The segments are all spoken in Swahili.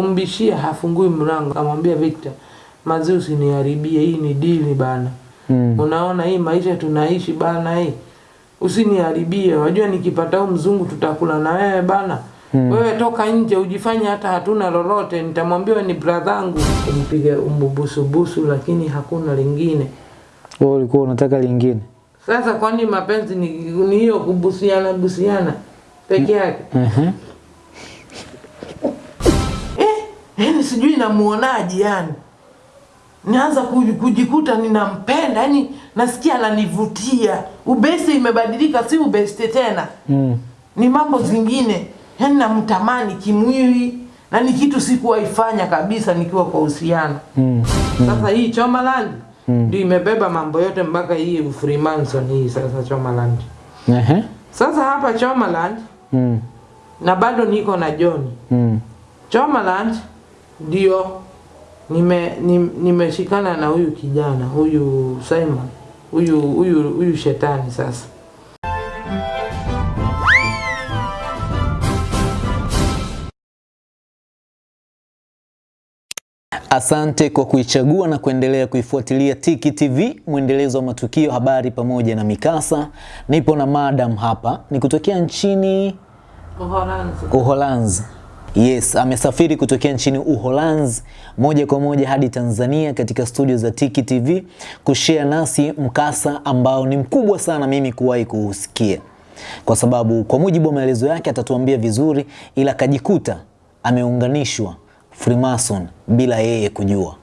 kumbishia hafungui mlango kamwambia Victor mazi usiniharibie hii ni dili bana. Mm. unaona hii maisha tunaishi bana hii. Usiniharibie wajua nikipata huu mzungu tutakula na wewe bana. Mm. wewe toka nje ujifanye hata hatuna lolote nitamwambia ni bradhangu kumpiga umbubusubusu lakini hakuna lingine. Wewe ulikuwa unataka lingine. sasa kwani mapenzi ni hiyo kubusiana busiana? Peke yake? Mm eh, yani sijui namuonaje yani naanza kujikuta ninampenda yani nasikia ananivutia ubesi imebadilika si ubeste tena Mm. ni mambo zingine yani namtamani kimwili na ni kitu sikuwaifanya kabisa nikiwa kwa uhusiano Mm. sasa hii chomaland ndio imebeba mambo yote mpaka hii freemason hii sasa chomaland Ehe. sasa hapa chomaland Mm. na bado niko na john Mm. chomaland ndio nime nimeshikana na huyu kijana huyu simon huyu huyu huyu shetani sasa Asante kwa kuichagua na kuendelea kuifuatilia Tiki TV, mwendelezo wa matukio, habari pamoja na mikasa. Nipo na madam hapa, ni kutokea nchini Uholanzi. Uholanzi. Yes, amesafiri kutokea nchini Uholanzi moja kwa moja hadi Tanzania katika studio za Tiki TV kushare nasi mkasa ambao ni mkubwa sana mimi kuwahi kuusikia, kwa sababu kwa mujibu wa maelezo yake atatuambia vizuri, ila akajikuta ameunganishwa Freemason bila yeye kujua.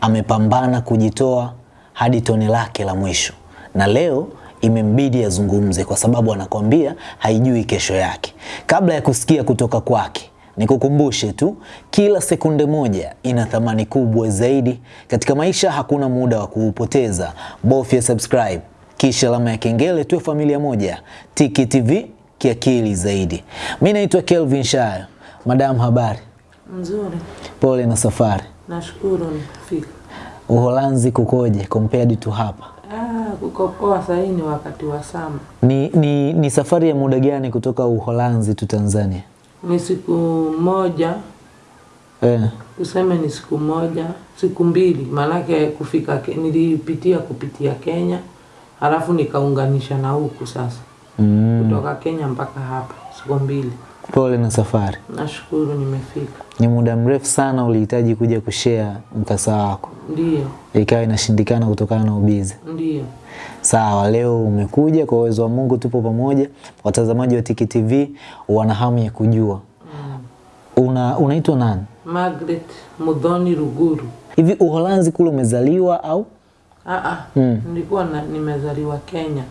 Amepambana kujitoa hadi tone lake la mwisho, na leo imembidi azungumze kwa sababu anakwambia haijui kesho yake. Kabla ya kusikia kutoka kwake, nikukumbushe tu, kila sekunde moja ina thamani kubwa zaidi katika maisha. Hakuna muda wa kuupoteza, bofya subscribe kisha alama ya kengele, tuwe familia moja. Tiki TV kiakili zaidi. Mi naitwa Kelvin Shayo. Madam, habari? Mzuri, Pole na safari. nashukuru nikufika. Uholanzi kukoje compared to hapa? Ah, kuko poa sahii ni wakati wa sama. Ni, ni, ni safari ya muda gani kutoka Uholanzi tu Tanzania? Ni siku moja, Eh, tuseme ni siku moja, siku mbili, maanake kufika nilipitia kupitia Kenya halafu nikaunganisha na huku sasa. Mm, kutoka Kenya mpaka hapa siku mbili. Pole na safari. Nashukuru nimefika. Ni muda mrefu sana ulihitaji kuja kushare mkasa wako, Ndio. ikawa inashindikana kutokana na ubizi. Ndio. Sawa, leo umekuja kwa uwezo wa Mungu, tupo pamoja. Watazamaji wa Tiki TV wana hamu ya kujua una unaitwa nani Margaret Mudhoni Ruguru. hivi? Uholanzi kule umezaliwa au? Ah, ah, Mm. nilikuwa nimezaliwa Kenya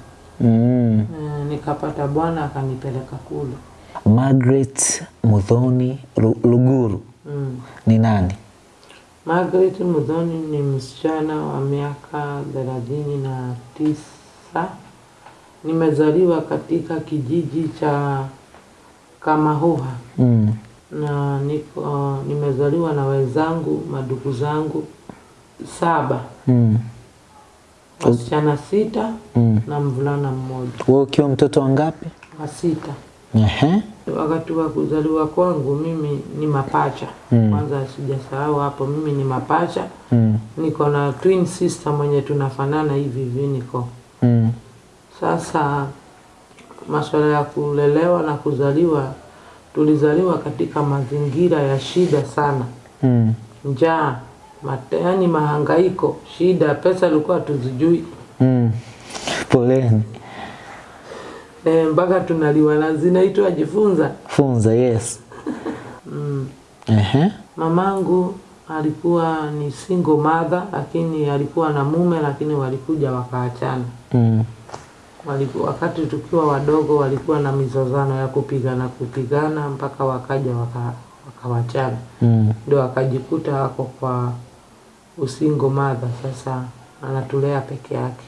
Mm. E, nikapata bwana akanipeleka kule. Margaret Muthoni Luguru Mm. ni nani? Margaret Mudhoni ni msichana wa miaka thelathini na tisa. Nimezaliwa katika kijiji cha Kamahuha Mm. na niko uh, nimezaliwa na wenzangu madugu zangu saba, Mm. wasichana sita Mm. na mvulana mmoja Wewe ukiwa mtoto wa ngapi? wa sita. Ehe. Wakati wa kuzaliwa kwangu mimi ni mapacha. Mm. Kwanza sijasahau hapo, mimi ni mapacha. Mm. Niko na twin sister mwenye tunafanana hivi hivi niko. Mm. Sasa masuala ya kulelewa na kuzaliwa, tulizaliwa katika mazingira ya shida sana, Mm. njaa, mateani, yaani mahangaiko, shida, pesa ilikuwa tuzijui Mm. Poleni. E, mpaka tunaliwa na zinaitwa jifunza. Funza, yes. Mm. Ehe. Mamangu alikuwa ni single mother, lakini alikuwa na mume, lakini walikuja wakaachana. Mm. Waliku, wakati tukiwa wadogo walikuwa na mizozano ya kupigana kupigana mpaka wakaja waka, wakawachana, Mm. ndio akajikuta wako kwa usingo madha Sasa anatulea peke yake.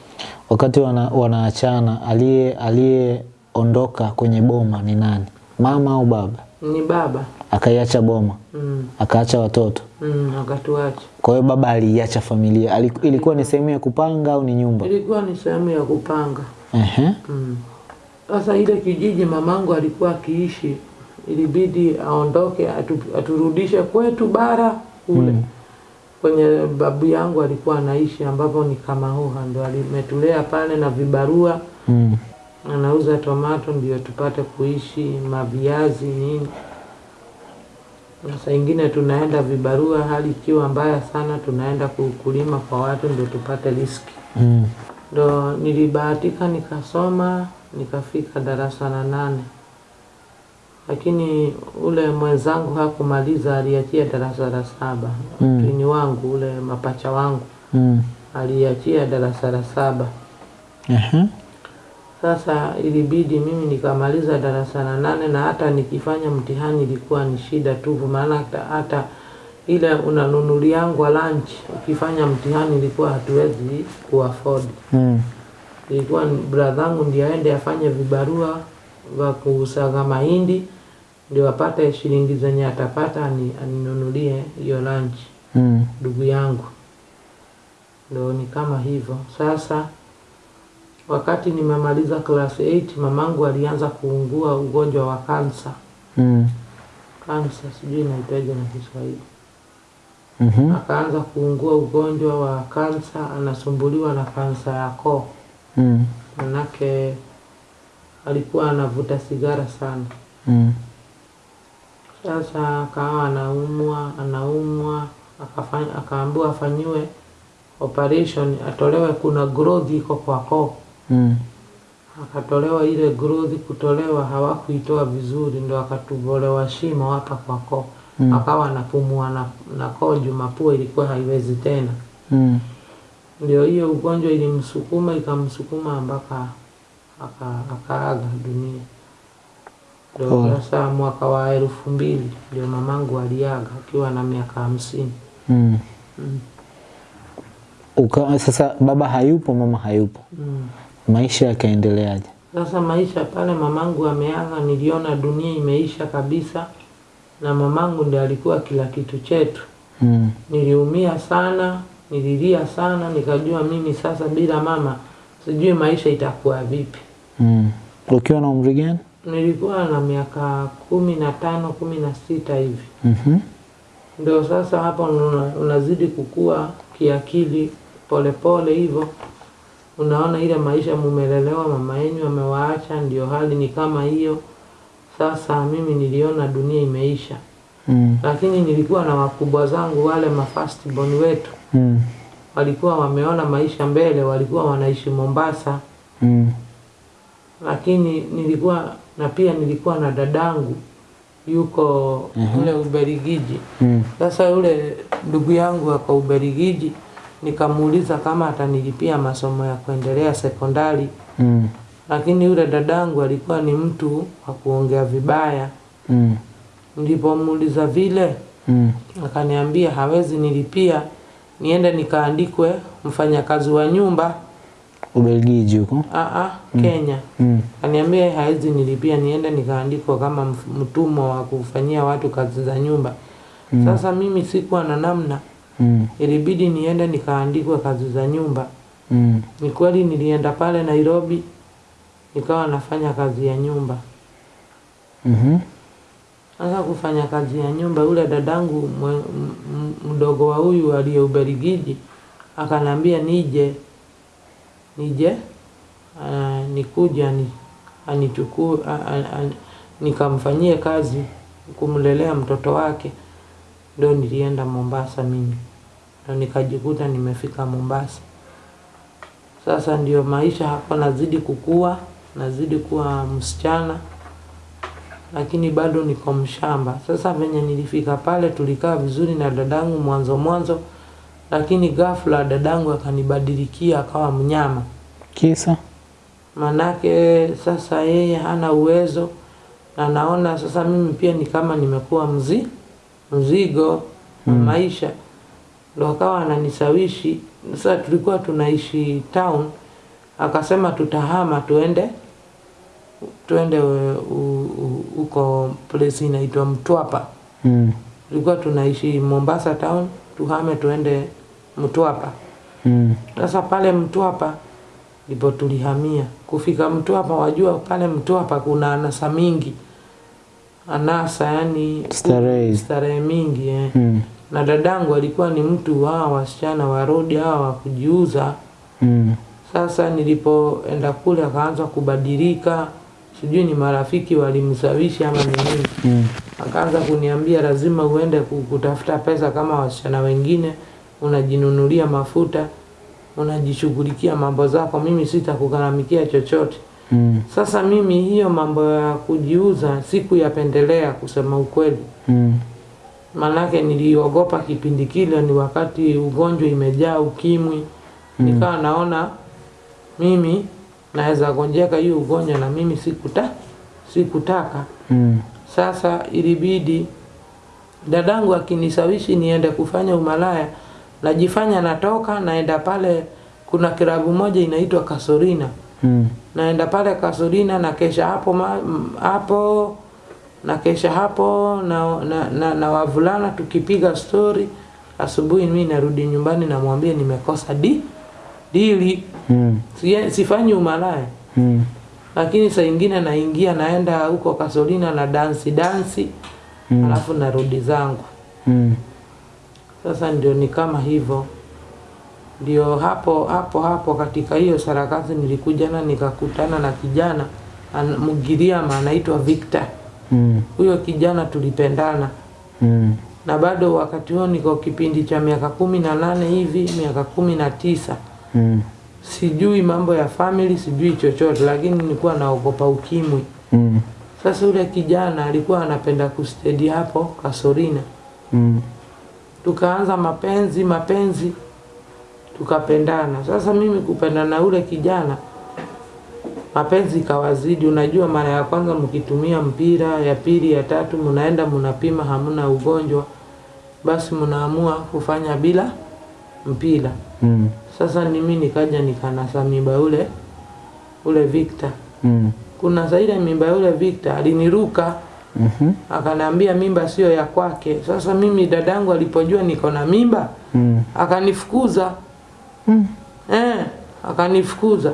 Wakati wana, wanaachana aliye aliyeondoka kwenye boma ni nani? Mama au baba? Ni baba Akaiacha boma, mm, akaacha watoto. mm, akatuacha. Kwa hiyo baba aliiacha familia. Aliku- Ilikuwa ni sehemu ya kupanga au ni nyumba? Ilikuwa ni sehemu ya kupanga Ehe. mm. Sasa ile kijiji mamangu alikuwa akiishi ilibidi aondoke atu, aturudishe kwetu bara kule Mm. Kwenye babu yangu alikuwa anaishi ambapo ni Kamahuha, ndo alimetulea pale na vibarua, Mm. anauza tomato ndio tupate kuishi, maviazi nini. Na saa ingine tunaenda vibarua, hali ikiwa mbaya sana, tunaenda kukulima kwa watu ndio tupate riski. Mm. Ndo nilibahatika nikasoma nikafika darasa la nane, lakini ule mwenzangu hakumaliza, aliachia darasa la saba. Mm. Wangu ule mapacha wangu Mm. aliachia darasa la saba. uh-huh. Sasa ilibidi mimi nikamaliza darasa la nane, na hata nikifanya mtihani ilikuwa ni shida tupu, maana hata, ile unanunuliangwa lunch ukifanya mtihani ilikuwa hatuwezi kuafford. Mm. ilikuwa bradhangu ndio aende afanye vibarua vya kusaga mahindi ndio apate shilingi zenye atapata ani, aninunulie hiyo lunch Mm. ndugu yangu ndo ni kama hivyo sasa wakati nimemaliza class 8 mamangu alianza kuungua ugonjwa wa kansa Mm. kansa sijui inaitaja na kiswahili mm-hmm. akaanza kuungua ugonjwa wa kansa anasumbuliwa na kansa ya koo Mm. manake alikuwa anavuta sigara sana. Mm. Sasa akawa anaumwa anaumwa, akafanya akaambiwa afanyiwe operation, atolewe, kuna growth iko kwa koo. Mm. Akatolewa ile growth, kutolewa hawakuitoa vizuri, ndo akatubolewa shimo hapa kwa koo Mm. akawa anapumua na, na koo juu mapua ilikuwa haiwezi tena. Mm. Ndio hiyo ugonjwa ilimsukuma ikamsukuma mpaka aka- akaaga dunia. Ndio mwaka wa elfu mbili ndio mamangu aliaga akiwa na miaka hamsini. Mm. Mm. Uka, sasa baba hayupo, mama hayupo, Mm. maisha yakaendeleaje? Sasa maisha pale mamangu ameaga, niliona dunia imeisha kabisa, na mamangu ndiye alikuwa kila kitu chetu. Mm. Niliumia sana, nililia sana, nikajua mimi sasa bila mama sijui maisha itakuwa vipi. Mm. Ukiwa na umri gani? Nilikuwa na miaka kumi na tano kumi na sita hivi, Mhm. ndio sasa hapo una, unazidi kukua kiakili polepole hivyo, unaona ile maisha mumelelewa, mama yenyu amewaacha, ndio hali ni kama hiyo. Sasa mimi niliona dunia imeisha, Mm. lakini nilikuwa na wakubwa zangu wale mafastbon wetu Mm. walikuwa wameona maisha mbele, walikuwa wanaishi Mombasa, Mm. Lakini nilikuwa na pia nilikuwa na dadangu yuko ule Uberigiji. Mm. Sasa yule ndugu yangu ako Uberigiji, nikamuuliza kama atanilipia masomo ya kuendelea sekondari, Mm. lakini yule dadangu alikuwa ni mtu wa kuongea vibaya. Mm. Nilipomuuliza vile, Mm. akaniambia hawezi nilipia, niende nikaandikwe mfanyakazi wa nyumba Ubelgiji huko. aa, Kenya. Mm. Aniambia haizi nilipia, niende nikaandikwa kama mtumwa wa kufanyia watu kazi za nyumba. Mm. Sasa mimi sikuwa na namna, Mm. ilibidi niende nikaandikwa kazi za nyumba. Mm. Ni kweli nilienda pale Nairobi nikawa nafanya kazi ya nyumba. Mhm. Mm Sasa kufanya kazi ya nyumba, ule dadangu mdogo wa huyu aliye Ubelgiji akanambia nije nije uh, nikuja ni, anichukue uh, uh, nikamfanyie kazi kumlelea mtoto wake. Ndio nilienda Mombasa mimi, ndio nikajikuta nimefika Mombasa. Sasa ndio maisha hapo, nazidi kukua, nazidi kuwa msichana lakini bado niko mshamba. Sasa venye nilifika pale, tulikaa vizuri na dadangu mwanzo mwanzo, lakini ghafla dadangu akanibadilikia akawa mnyama. Kisa? Manake sasa yeye hana uwezo, na naona sasa mimi pia ni kama nimekuwa mzi mzigo mm. maisha, ndo akawa ananisawishi. Sasa tulikuwa tunaishi town, akasema tutahama tuende tuende huko place inaitwa Mtwapa. Mm. Tulikuwa tunaishi Mombasa town, tuhame tuende Mtwapa. Mm. Sasa pale Mtwapa ndipo tulihamia. Kufika Mtwapa, wajua pale Mtwapa kuna anasa mingi, anasa yani Starehe. starehe mingi eh. Mm. na dadangu alikuwa ni mtu wa wasichana warodi hawa wa kujiuza Mm. sasa nilipoenda kule akaanza kubadilika sijui ni marafiki walimsawishi ama ni nini Mm. Akaanza kuniambia lazima uende kutafuta pesa kama wasichana wengine unajinunulia mafuta unajishughulikia mambo zako mimi sitakugharamikia chochote Mm. sasa mimi hiyo mambo ya kujiuza sikuyapendelea kusema ukweli Mm. manake niliogopa kipindi kile ni wakati ugonjwa imejaa ukimwi Mm. nikawa naona mimi naweza gonjeka hiyo ugonjwa na mimi sikuta sikutaka Mm. Sasa ilibidi dadangu akinisawishi niende kufanya umalaya najifanya natoka naenda pale kuna kirabu moja inaitwa kasorina Mm. naenda pale kasorina nakesha hapo ma, hapo nakesha hapo na, na, na, na wavulana tukipiga stori asubuhi mi narudi nyumbani namwambia nimekosa di dili Mm. Sifanyi umalaya Mm. Lakini saa ingine naingia naenda huko kasolina na dansi dansi Mm. alafu narudi zangu Mm. sasa ndio ni kama hivyo ndio hapo hapo hapo katika hiyo sarakasi nilikujana nikakutana na kijana an- mgiriama anaitwa Victor Mm. huyo kijana tulipendana Mm. na bado wakati huo niko kipindi cha miaka kumi na nane hivi miaka kumi na tisa Mm. Sijui mambo ya family sijui chochote lakini nilikuwa naogopa ukimwi Mm. sasa yule kijana alikuwa anapenda kustedi hapo kasorina Mm. tukaanza mapenzi mapenzi tukapendana sasa mimi kupendana na ule kijana mapenzi kawazidi. unajua mara ya kwanza mkitumia mpira ya pili ya tatu mnaenda mnapima hamna ugonjwa basi mnaamua kufanya bila mpira Mm. Sasa ni mimi nikaja nikanasa mimba ule ule Victor Mm. kuna zaidi mimba ule Victor aliniruka Mm -hmm. akaniambia mimba sio ya kwake. Sasa mimi dadangu alipojua niko na mimba Mm. akanifukuza Mm. eh, akanifukuza.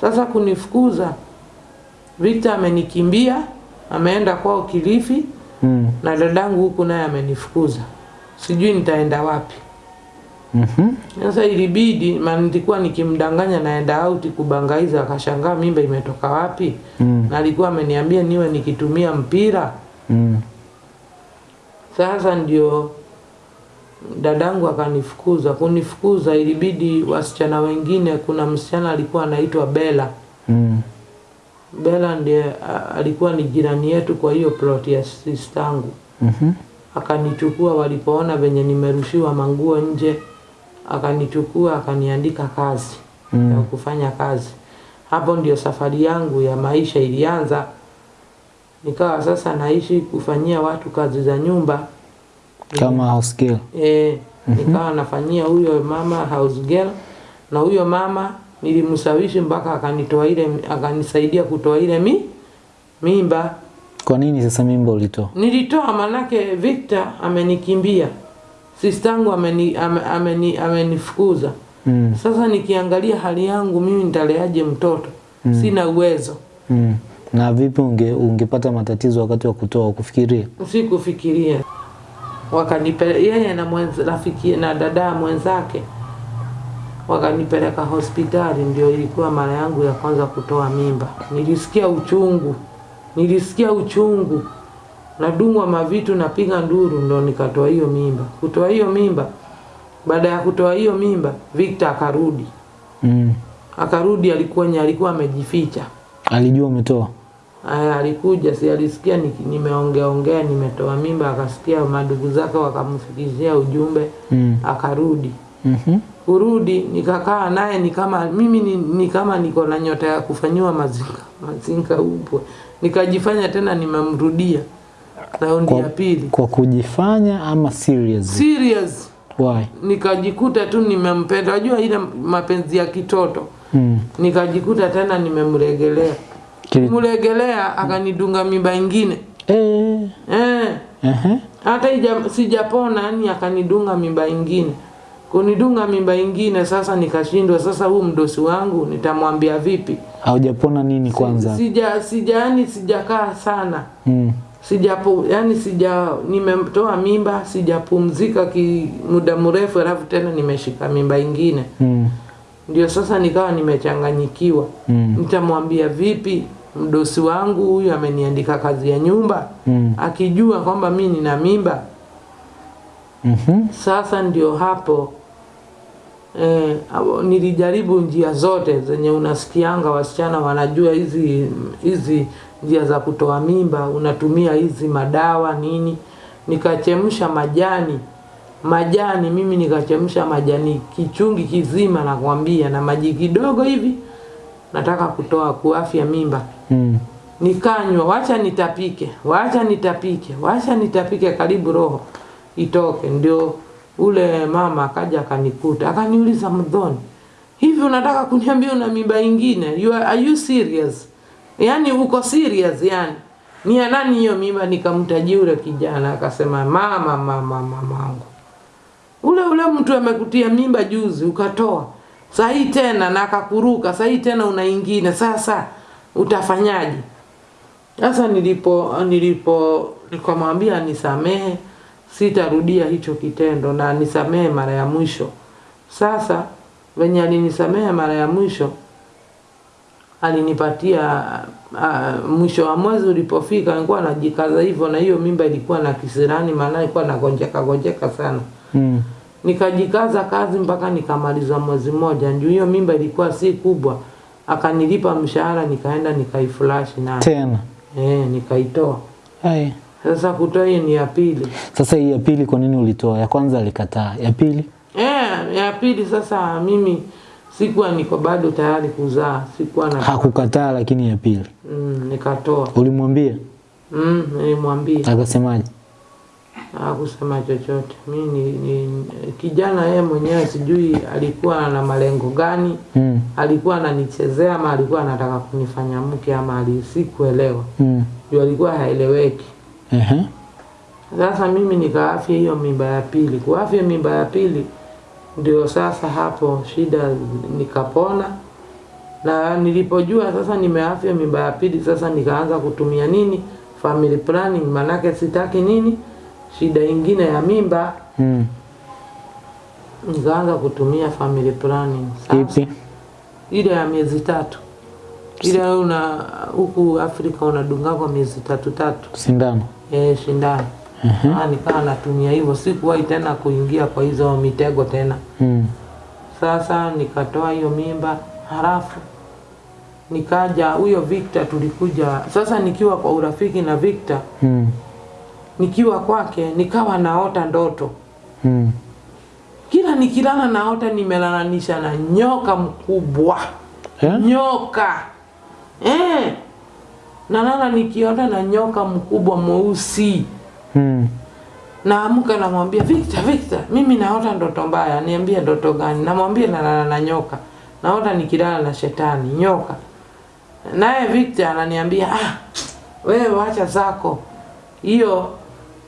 Sasa kunifukuza, Victor amenikimbia ameenda kwao Kilifi Mm. na dadangu huku naye amenifukuza, sijui nitaenda wapi. Mhm. Sasa ilibidi, maana nilikuwa nikimdanganya naenda out kubangaiza, akashangaa mimba imetoka wapi, Mm. na alikuwa ameniambia niwe nikitumia mpira Mm. Sasa ndio dadangu akanifukuza. Kunifukuza ilibidi wasichana wengine, kuna msichana alikuwa anaitwa Bella. Mm. Bella ndiye alikuwa ni jirani yetu kwa hiyo plot ya sistangu. Mhm. Akanichukua walipoona venye nimerushiwa manguo nje, akanichukua akaniandika kazi Mm. ya kufanya kazi. Hapo ndio safari yangu ya maisha ilianza. Nikawa sasa naishi kufanyia watu kazi za nyumba Kama house girl. E, nikawa nafanyia huyo mama house girl na huyo mama nilimsawishi mpaka akanitoa ile akanisaidia kutoa ile mi, mimba. Kwa nini sasa mimba ulitoa? Nilitoa manake Victor amenikimbia, sistangu ameni, ame, ameni, amenifukuza. Mm. Sasa nikiangalia hali yangu mimi nitaleaje mtoto? mm. Sina uwezo, Mm. Na vipi unge, ungepata matatizo wakati wa kutoa kufikiria? sikufikiria. Wakanipeleka yeye na mwenza, rafiki na dada mwenzake wakanipeleka hospitali, ndio ilikuwa mara yangu ya kwanza kutoa mimba. Nilisikia uchungu, nilisikia uchungu, nadungwa mavitu, napiga nduru, ndo nikatoa hiyo mimba. Kutoa hiyo mimba, baada ya kutoa hiyo mimba, Victor akarudi, Mm. akarudi, alikuwa alikuwa amejificha. Alijua umetoa? Aya, alikuja si alisikia ni- nimeongea ongea nimetoa mimba, akasikia madugu zake wakamfikishia ujumbe, Mm. akarudi. Mhm. Kurudi nikakaa naye ni kama mimi ni, ni kama niko na nyota ya kufanyiwa mazinga mazinga upwe, nikajifanya tena nimemrudia raundi ya pili kwa kujifanya ama serious? serious, Why? nikajikuta tu nimempenda. Unajua ile mapenzi ya kitoto, Mm. nikajikuta tena nimemregelea Kili... akanidunga mimba ingine Eh. eh. Ehe. hata ija, sijapona yani akanidunga mimba ingine kunidunga mimba ingine sasa nikashindwa sasa huu mdosi wangu nitamwambia vipi Haujapona nini kwanza? sija sija yani sijakaa sana Mm. Sijapo yani sija nimetoa mimba sijapumzika ki muda mrefu alafu tena nimeshika mimba ingine Mm. ndio sasa nikawa nimechanganyikiwa Mm. nitamwambia vipi mdosi wangu huyu ameniandika kazi ya nyumba Mm. akijua kwamba mi nina mimba mm-hmm. sasa ndio hapo eh, nilijaribu njia zote zenye unasikianga wasichana wanajua hizi hizi njia za kutoa mimba unatumia hizi madawa nini nikachemsha majani majani mimi nikachemsha majani kichungi kizima nakwambia na maji kidogo hivi nataka kutoa kuafya mimba Mm. nikanywa, wacha nitapike, wacha nitapike, wacha nitapike, karibu roho itoke. Ndio ule mama akaja akanikuta akaniuliza, Mdhoni, hivi unataka kuniambia una mimba ingine? You are, are you serious? Yani uko serious yani? Ni ya nani hiyo mimba? nikamtaji ule kijana, akasema mama, mama, mamangu ule ule mtu amekutia mimba juzi ukatoa. Sahii tena na akakuruka sahii tena una ingine sasa utafanyaje? Sasa nilipo nilipo nikamwambia nisamehe sitarudia hicho kitendo na nisamehe mara ya mwisho. Sasa venye alinisamehe mara ya mwisho alinipatia uh, mwisho wa mwezi ulipofika nilikuwa najikaza hivyo na hiyo mimba ilikuwa na kisirani maana ilikuwa nagonjeka gonjeka sana Mm. nikajikaza kazi mpaka nikamaliza mwezi mmoja ndio hiyo mimba ilikuwa si kubwa akanilipa mshahara nikaenda nikaiflash nayo Tena. eh nikaitoa Hai. sasa kutoa hiyo ni ya pili Sasa hii ya pili kwa nini ulitoa? Ya kwanza alikataa. Ya pili? eh ya pili sasa mimi sikuwa niko bado tayari kuzaa sikuwa na Hakukataa lakini ya pili. mm, nikatoa Ulimwambia? mm, nilimwambia Akasemaje? hakusema chochote mi ni, ni kijana yeye mwenyewe sijui alikuwa na malengo gani Mm. alikuwa ananichezea ama alikuwa anataka kunifanya mke ama alisikuelewa Mm. juu alikuwa haeleweki Ehe. sasa mimi nikaafya hiyo mimba ya pili kuafya mimba ya pili ndio sasa hapo shida nikapona. Na nilipojua sasa nimeafya mimba ya pili sasa nikaanza kutumia nini? Family planning manake sitaki nini? Shida ingine ya mimba. Mm. nikaanza kutumia family planning. Sasa ile ya miezi tatu. Ile una huku Afrika unadunga kwa miezi tatu tatu. Sindano. eh, shindano uh nikawa natumia hivyo, sikuwahi tena kuingia kwa hizo mitego tena. Mm. Sasa nikatoa hiyo mimba, halafu nikaja huyo Victor, tulikuja sasa, nikiwa kwa urafiki na Victor, Mm. nikiwa kwake nikawa naota ndoto Mm. kila nikilala naota nimelalanisha na nyoka mkubwa yeah? nyoka eh, nalala nikiota na nyoka mkubwa mweusi Mm. naamka namwambia Victor, Victor, mimi naota ndoto mbaya. Niambie ndoto gani? Namwambia nalala na nyoka, naota nikilala na shetani nyoka. Naye Victor ananiambia ah, wewe wacha zako, hiyo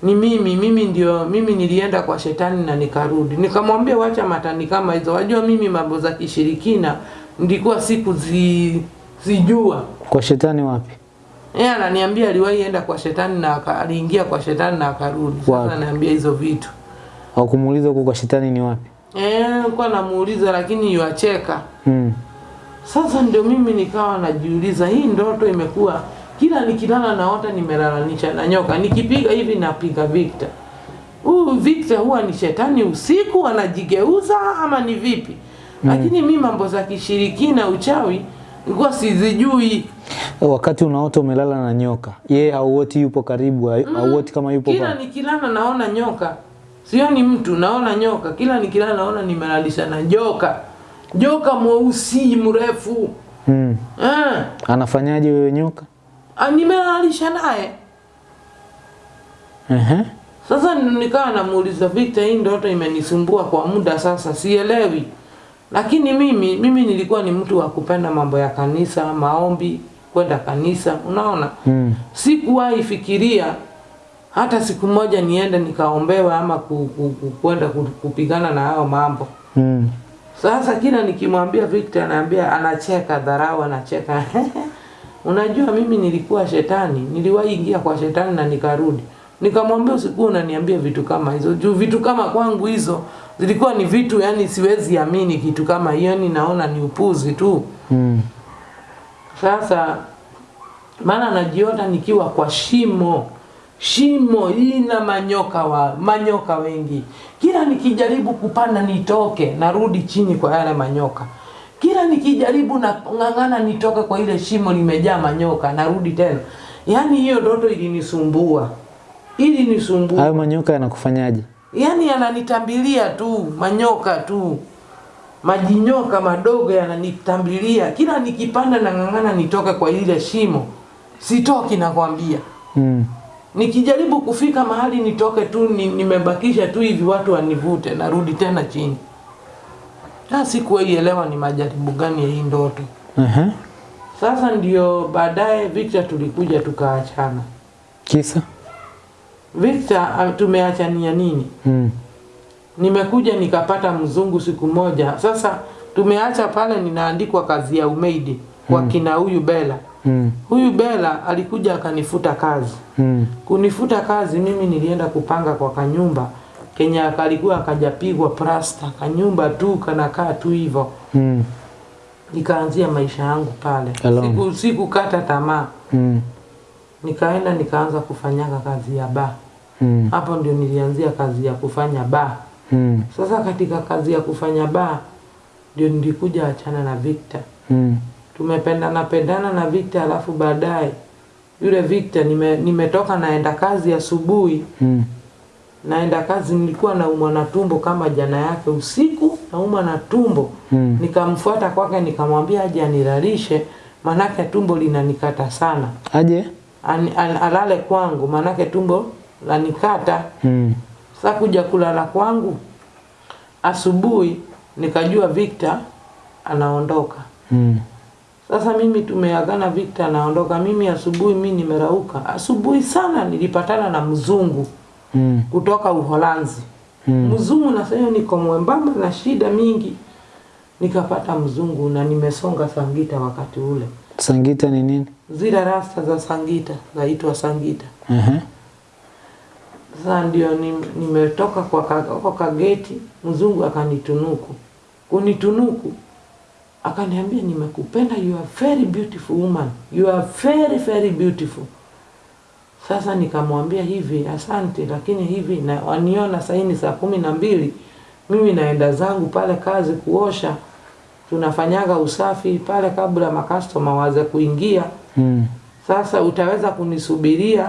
ni mimi, mimi ndio mimi nilienda kwa shetani na nikarudi. Nikamwambia wacha matani kama hizo, wajua mimi mambo za kishirikina ndikuwa siku zi, zijua Kwa shetani wapi? Yeye ananiambia aliwahi enda kwa shetani na aliingia kwa shetani na akarudi. Sasa ananiambia hizo vitu. Au kumuuliza huko kwa shetani ni wapi? Eh, nilikuwa namuuliza lakini yuacheka. Mm. Sasa ndio mimi nikawa najiuliza hii ndoto imekuwa kila nikilala naota nimelalanisha na nyoka. Nikipiga hivi napiga Victor. Huyu Victor huwa ni shetani usiku anajigeuza ama ni vipi? Mm. Lakini mimi mambo za kishirikina uchawi nilikuwa sizijui. Wakati unaota umelala na nyoka, yeye hauoti yupo karibu, hauoti kama yupo Kila pale. nikilala naona nyoka, sio ni mtu, naona nyoka. Kila nikilala naona nimelalisha na joka, joka mweusi mrefu Mm. eh, Anafanyaje wewe nyoka? ah, nimelalisha naye. Ehe. Sasa nikawa namuuliza Victor, hii ndoto imenisumbua kwa muda sasa, sielewi. Lakini mimi mimi nilikuwa ni mtu wa kupenda mambo ya kanisa, maombi, kwenda kanisa, unaona Mm. sikuwahi fikiria hata siku moja niende nikaombewa ama ku, ku, ku, kwenda ku, kupigana na hayo mambo. Mm. Sasa kila nikimwambia Victor anaambia anacheka dharau, anacheka unajua mimi nilikuwa shetani, niliwahi ingia kwa shetani na nikarudi. Nikamwambia usikuwa unaniambia vitu kama hizo. Juu vitu kama kwangu hizo zilikuwa ni vitu yani siwezi amini kitu kama hiyo, ni naona ni upuzi tu. Mm. Sasa maana najiona nikiwa kwa shimo shimo ina manyoka wa manyoka wengi. Kila nikijaribu kupanda nitoke, narudi chini kwa yale manyoka. Kila nikijaribu na ng'ang'ana nitoke kwa ile shimo limejaa manyoka, narudi tena. Yaani hiyo ndoto ilinisumbua, ilinisumbua. Hayo manyoka yanakufanyaje? Yaani yananitambilia tu manyoka tu, majinyoka madogo yananitambilia. Kila nikipanda na ng'ang'ana nitoke kwa ile shimo, sitoki, nakwambia. Mm. Nikijaribu kufika mahali nitoke tu, ni, nimebakisha tu hivi, watu wanivute, narudi tena chini. Na sikuielewa ni majaribu gani ya hii ndoto. uh-huh. Sasa ndio baadaye Victor tulikuja tukaachana. Kisa? Victor ah, tumeachania nini? Mm. Nimekuja nikapata mzungu siku moja. Sasa tumeacha pale, ninaandikwa kazi ya umeidi kwa kina huyu Bela. Mm. Huyu Bela alikuja akanifuta kazi. Mm. Kunifuta kazi, mimi nilienda kupanga kwa kanyumba Kenya kalikuwa akajapigwa plasta, kanyumba tu kanakaa tu hivyo. Mm. Nikaanzia maisha yangu pale, Siku siku kata tamaa, Mm. Nikaenda nikaanza kufanyaga kazi ya baa. Mm. Hapo ndio nilianzia kazi ya kufanya baa. Mm. Sasa katika kazi ya kufanya baa ndio nilikuja achana na Victor. Mm. Tumependana pendana na Victor, alafu baadaye yule Victor nime, nimetoka naenda kazi asubuhi Mm. naenda kazi, nilikuwa naumwa na tumbo kama jana yake usiku, naumwa na tumbo Mm. nikamfuata kwake, nikamwambia aje anilalishe manake tumbo linanikata sana, Aje? Ani- an, alale kwangu, maanake tumbo lanikata. Mm. Sasa kuja kulala kwangu asubuhi, nikajua Victor anaondoka. Mm. Sasa mimi tumeagana, Victor anaondoka. Mimi asubuhi, mi nimerauka asubuhi sana, nilipatana na mzungu Mm. kutoka Uholanzi. Mm. Mzungu na sasa niko mwembamba na shida mingi, nikapata mzungu na nimesonga Sangita wakati ule. Sangita ni nini? Zile rasta za Sangita zaitwa Sangita. uh -huh. Sasa ndio ni- nimetoka kwa ka- kwa kageti, mzungu akanitunuku. Kunitunuku akaniambia, nimekupenda, you are very beautiful woman, you are very very beautiful. Sasa nikamwambia hivi, asante, lakini hivi na waniona saini saa kumi na mbili, mimi naenda zangu pale kazi kuosha, tunafanyaga usafi pale kabla makastoma waze kuingia. Mm. Sasa utaweza kunisubiria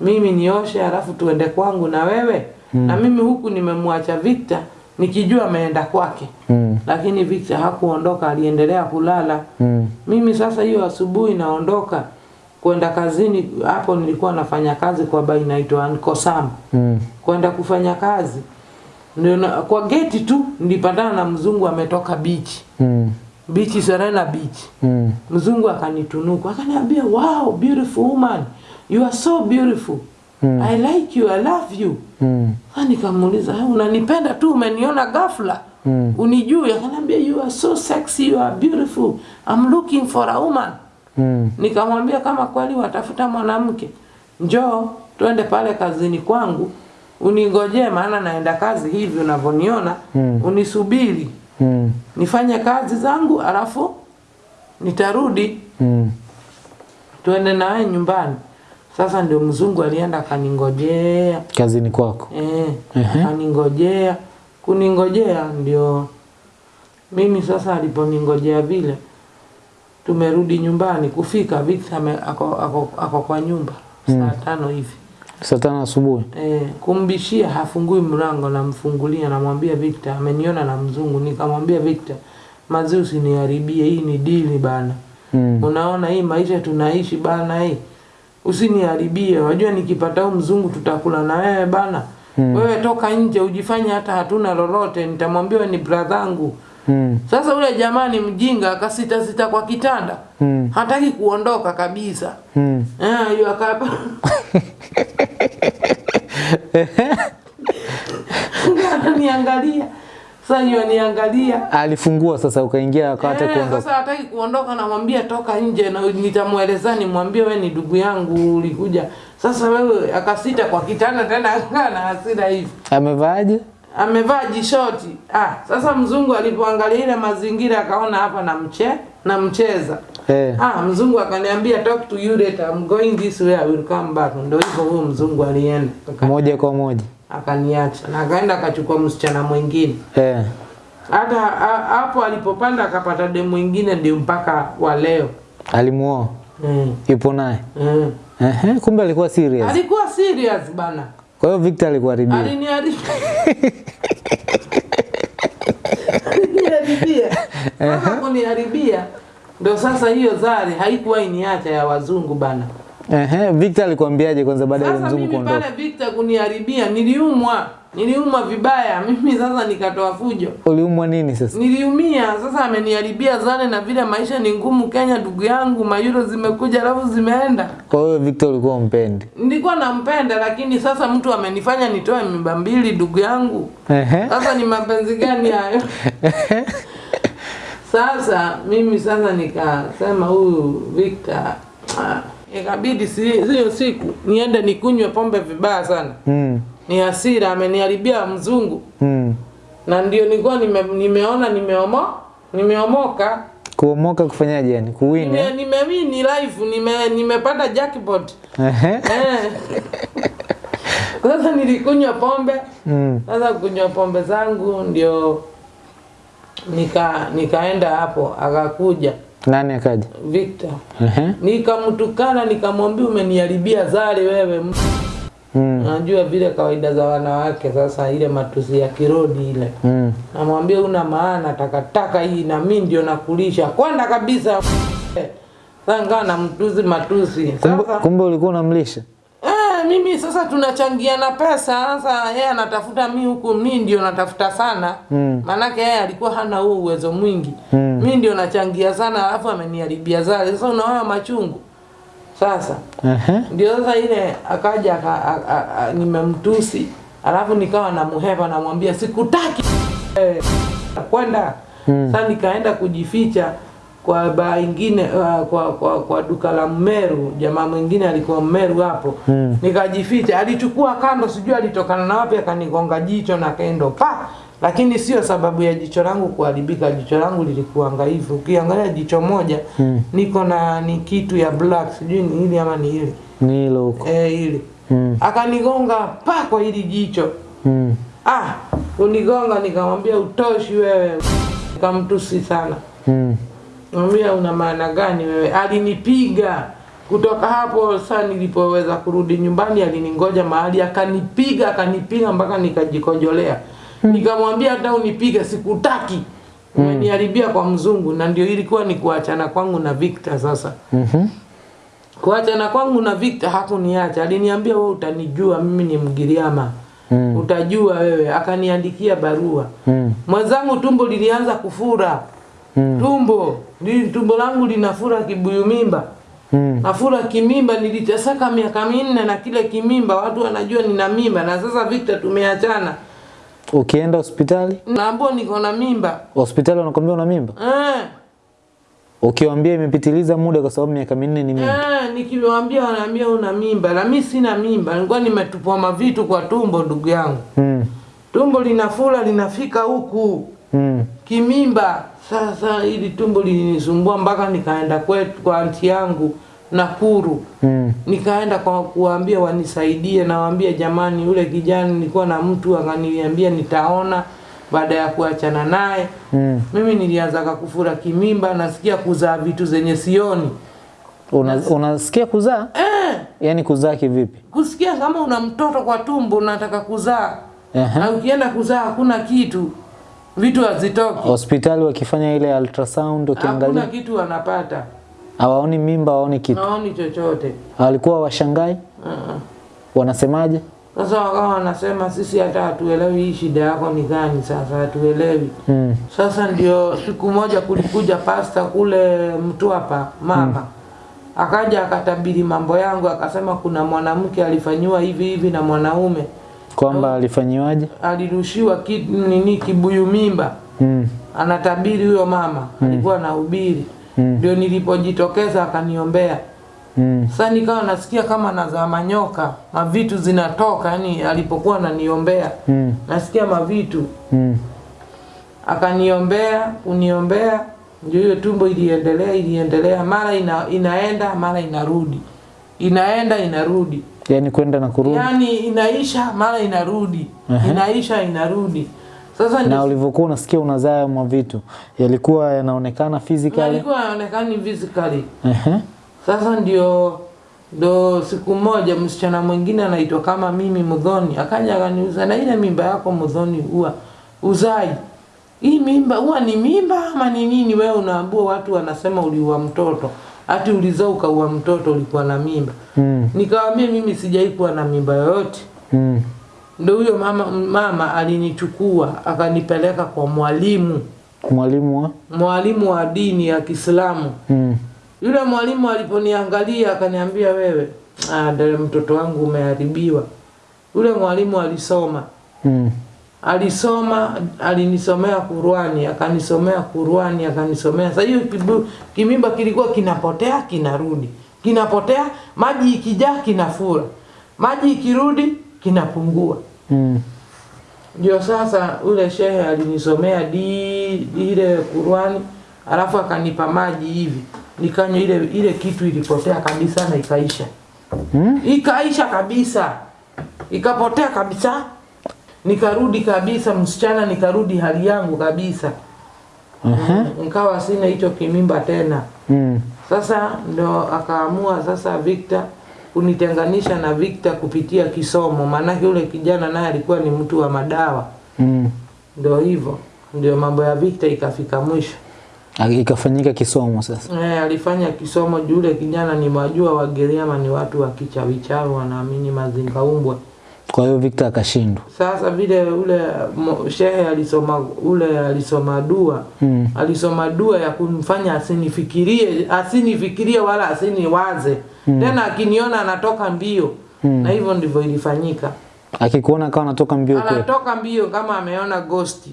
mimi nioshe halafu tuende kwangu na wewe Mm. na mimi huku nimemwacha Victor nikijua ameenda kwake, Mm. lakini Victor hakuondoka, aliendelea kulala. Mm. Mimi sasa hiyo asubuhi naondoka kwenda kazini. Hapo nilikuwa nafanya kazi kwa baina inaitwa Ankosam, Mm. kwenda kufanya kazi ndio na, kwa geti tu nilipatana na mzungu ametoka beach Mm. beach Serena Beach Mm. mzungu akanitunuku akaniambia wow beautiful woman you are so beautiful Mm. I like you I love you Mm. Nikamuuliza "Ah, unanipenda tu umeniona ghafla Mm. unijui akaniambia you are so sexy you are beautiful I'm looking for a woman Mm. nikamwambia kama kweli watafuta mwanamke njoo twende pale kazini kwangu uningojee maana naenda kazi hivi unavyoniona Mm. unisubiri Mm. nifanye kazi zangu alafu nitarudi Mm. tuende nawe nyumbani. Sasa ndio mzungu alienda akaningojea Kazini kwako. eh, akaningojea kuningojea, ndio mimi sasa, aliponingojea vile, tumerudi nyumbani. Kufika Victor ako, ako, ako kwa nyumba saa tano hivi Saa tano asubuhi. eh, kumbishia, hafungui mlango, namfungulia, namwambia Victor ameniona na mzungu. Nikamwambia Victor, mazi usiniharibie, hii ni dili bana Mm. Unaona hii maisha tunaishi bana, hii usiniharibie. Wajua nikipata huu mzungu tutakula na wewe bana. Mm. Wewe toka nje ujifanye hata hatuna lolote, nitamwambia ni bradhangu. Mm. Sasa ule jamaa ni mjinga, akasita sita kwa kitanda, Mm. hataki kuondoka kabisa. Mm. Eh, hiyo akapa ananiangalia. Sasa yeye niangalia Alifungua sasa ukaingia akawata Eh, kuondoka. Sasa hataki kuondoka, namwambia toka nje, na nitamweleza nimwambie, wewe ni ndugu yangu, ulikuja. Sasa wewe akasita kwa kitanda tena, akana na hasira hivi, Amevaaje? Amevaa jishoti. Ah, sasa mzungu alipoangalia ile mazingira akaona hapa na mche na mcheza Hey. Ah, mzungu akaniambia talk to you later. I'm going this way, I will come back. Ndio hivyo huyo mzungu alienda. Moja kwa moja. Akaniacha na akaenda akachukua msichana mwingine. Eh. Hey. Hata hapo alipopanda akapata demu mwingine ndio mpaka wa leo. Alimuoa. Mm. Yupo naye. Mm. Ehe, kumbe alikuwa serious. Alikuwa serious bana. Kwa hiyo Victor alikuharibia. Aliniharibia. Aliniharibia. Sasa kuniharibia ndio sasa hiyo zari haikuwa iniacha ya wazungu bana. Ehe, Victor alikwambiaje kwanza baada ya mzungu kuondoka? Sasa mimi pale Victor kuniharibia, niliumwa, niliumwa vibaya. Mimi sasa nikatoa fujo, Uliumwa nini sasa? niliumia. Sasa ameniharibia zane, na vile maisha ni ngumu Kenya, ndugu yangu, mayuro zimekuja alafu zimeenda. Kwa hiyo Victor ulikuwa umpendi. Nilikuwa nampenda, lakini sasa mtu amenifanya nitoe mimba mbili, ndugu yangu. Ehe. Sasa ni mapenzi gani hayo? Sasa mimi sasa nikasema huyu Victor ah, ikabidi si- siyo siku niende nikunywe pombe vibaya sana. Mm. Ni hasira ameniharibia mzungu Mm. na ndio nilikuwa nime, nimeona nimeomo nimeomoka Kuomoka kufanyaje yani? Kuwini? nime, eh? nimewini live nime nimepata jackpot Ehe. eh. Sasa nilikunywa pombe Mm. sasa kunywa pombe zangu ndio nika nikaenda hapo akakuja Nani akaja? Victor Ehe. nikamtukana nikamwambia umeniharibia zale wewe Mm. Unajua vile kawaida za wanawake sasa, ile matusi ya kirodi ile Mm. namwambia una maana takataka hii na mi ndio nakulisha kwanda kabisa. Sasa ngaa na mtusi matusi sasa. kumbe ulikuwa unamlisha? Eh, mimi sasa tunachangiana pesa. Sasa yeye anatafuta mi huku, mi ndio natafuta sana Mm. maanake yeye alikuwa hana huo uwezo mwingi Mm. mi ndio nachangia sana, alafu ameniharibia zale. Sasa unaona machungu sasa ndio sasa ile akaja nimemtusi alafu nikawa namuhepa namwambia sikutaki. Eh, kwenda. Mm. sasa nikaenda kujificha kwa baa ingine uh, kwa, kwa, kwa duka la Mmeru. Jamaa mwingine alikuwa Mmeru hapo. Mm. nikajificha. Alichukua kando sijui alitokana na wapi akanigonga jicho na kendo pa lakini sio sababu ya jicho langu kuharibika jicho langu lilikuwa hivyo ukiangalia jicho moja Mm. niko na ni kitu ya black sijui ni hili ama ni hili Ni hilo huko. eh hili Mm. akanigonga pa kwa hili jicho Mm. ah unigonga nikamwambia utoshi wewe nikamtusi sana Mm. Mwambia una maana gani wewe? Alinipiga kutoka hapo. Saa nilipoweza kurudi nyumbani, aliningoja mahali akanipiga, akanipiga mpaka nikajikojolea. Nikamwambia hata unipiga sikutaki, umeniharibia kwa mzungu. Na ndio ilikuwa ni kuachana kwangu na Victor. Sasa Mhm. kuachana kwangu na Victor hakuniacha, aliniambia wewe utanijua mimi ni Mgiriama, Mm. utajua wewe. Akaniandikia barua Mm. mwenzangu, tumbo lilianza kufura Mm. tumbo li, tumbo langu linafura kibuyu mimba Mm. nafura kimimba niliteseka miaka minne na kile kimimba watu wanajua nina mimba na sasa Victor tumeachana Ukienda hospitali, naambua niko na mimba. Hospitali wanakwambia una mimba. eh, Ukiwaambia imepitiliza muda kwa sababu miaka minne ni mingi. eh, nikiwaambia wanaambia una mimba. Na mimi sina mimba. Nilikuwa nimetupwa mavitu kwa tumbo ndugu yangu. Mm. tumbo linafula linafika huku. Mm. kimimba. Sasa ili tumbo lilinisumbua mpaka nikaenda kwetu kwa anti yangu Nakuru Mm. nikaenda kwa kuwaambia wanisaidie, nawaambia jamani, yule kijana nilikuwa na mtu akaniambia nitaona baada ya kuachana naye. Mm. Mimi nilianza kufura kimimba, nasikia kuzaa vitu zenye sioni Una, unasikia kuzaa? eh, Yani kuzaa kivipi? kusikia kama una mtoto kwa tumbo unataka kuzaa uh -huh. na ukienda kuzaa hakuna kitu, vitu hazitoki, Hospitali wakifanya ile ultrasound ukiangalia hakuna kitu wanapata, hawaoni mimba, hawaoni kitu. hawaoni chochote Walikuwa washangai, uh-uh. wanasemaje? Sasa wakawa wanasema sisi hata hatuelewi hii shida yako ni gani, sasa hatuelewi. Mm. Sasa ndio siku moja kulikuja pasta kule Mtwapa mama akaja akatabiri mambo yangu, akasema kuna mwanamke alifanyiwa hivi hivi na mwanaume Kwamba alifanyiwaje? alirushiwa kitu nini kibuyu mimba Mm. anatabiri huyo mama alikuwa anahubiri ndio nilipojitokeza akaniombea Mm. sasa nikawa nasikia kama nazaa manyoka mavitu zinatoka yani alipokuwa ananiombea Mm. nasikia mavitu Mm. akaniombea kuniombea ndio hiyo tumbo iliendelea iliendelea mara ina, inaenda mara inarudi inaenda inarudi yani kwenda na kurudi. yani inaisha mara inarudi uh -huh. inaisha inarudi sasa Na ulivyokuwa unasikia unazaa mwa vitu yalikuwa yanaonekana physically. Yalikuwa yanaonekana physically Uh -huh. Sasa ndio ndo siku moja msichana mwingine anaitwa kama mimi Mudhoni akaja akaniuza, na ile mimba yako Mudhoni huwa uzai hii mimba huwa ni mimba ama ni nini? Wewe unaambua watu wanasema uliua mtoto, ati ulizaa ukaua mtoto, ulikuwa na mimba. Mm. Nikawaambia mimi sijai kuwa na mimba yoyote. Mm. Ndo huyo mama, mama alinichukua akanipeleka kwa mwalimu Mwalimu wa? mwalimu wa dini ya Kiislamu. Mm. Yule mwalimu aliponiangalia akaniambia, wewe ah, dada, mtoto wangu umeharibiwa. Yule mwalimu alisoma Mm. alisoma alinisomea Qur'ani, akanisomea Qur'ani, akanisomea. Sasa hiyo kimimba kilikuwa kinapotea kinarudi, kinapotea, maji ikijaa kinafura, maji ikirudi kinapungua. Mm. Ndio sasa ule shehe alinisomea di ile Qur'ani, alafu akanipa maji hivi, nikanywa ile ile kitu ilipotea kabisa na ikaisha. Mm. Ikaisha kabisa, ikapotea kabisa, nikarudi kabisa msichana, nikarudi hali yangu kabisa, Aha. nikawa sina hicho kimimba tena. Mm. Sasa ndo akaamua sasa Victor kunitenganisha na Victor kupitia kisomo, maanake yule kijana naye alikuwa ni mtu wa madawa. Mm. Ndio hivyo, ndio mambo ya Victor ikafika mwisho. Ikafanyika kisomo sasa. Eh, alifanya kisomo juu yule kijana ni wajua Wagiriama ni watu wa kichawichawi, wanaamini mazingaumbwe. Kwa hiyo Victor akashindwa. Sasa vile ule shehe alisoma ule alisoma dua Mm. alisoma dua ya kumfanya asinifikirie asinifikirie wala asiniwaze mm. tena, akiniona anatoka mbio mm. na hivyo ndivyo ilifanyika. Akikuona kama anatoka mbio kweli. Anatoka mbio kama ameona ghosti,